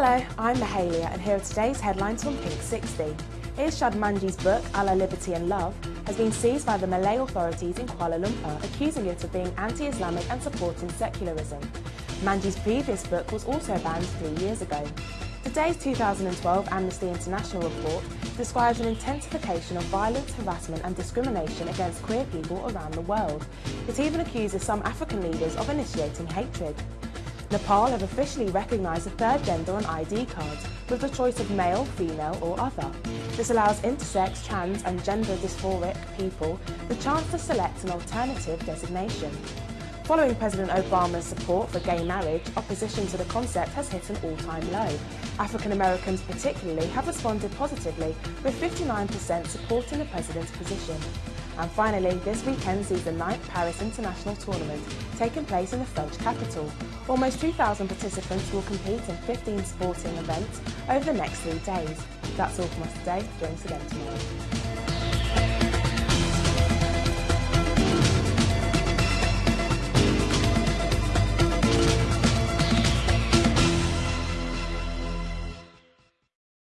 Hello, I'm Mahalia and here are today's headlines from Pink 60. Irshad Manji's book, Allah, Liberty and Love, has been seized by the Malay authorities in Kuala Lumpur, accusing it of being anti-Islamic and supporting secularism. Manji's previous book was also banned three years ago. Today's 2012 Amnesty International report describes an intensification of violence, harassment and discrimination against queer people around the world. It even accuses some African leaders of initiating hatred. Nepal have officially recognised a third gender on ID cards with the choice of male, female or other. This allows intersex, trans and gender dysphoric people the chance to select an alternative designation. Following President Obama's support for gay marriage, opposition to the concept has hit an all-time low. African Americans particularly have responded positively, with 59% supporting the president's position. And finally, this weekend sees the 9th Paris International Tournament taking place in the French capital. Almost 2,000 participants will compete in 15 sporting events over the next three days. That's all from us today. Join us again tomorrow.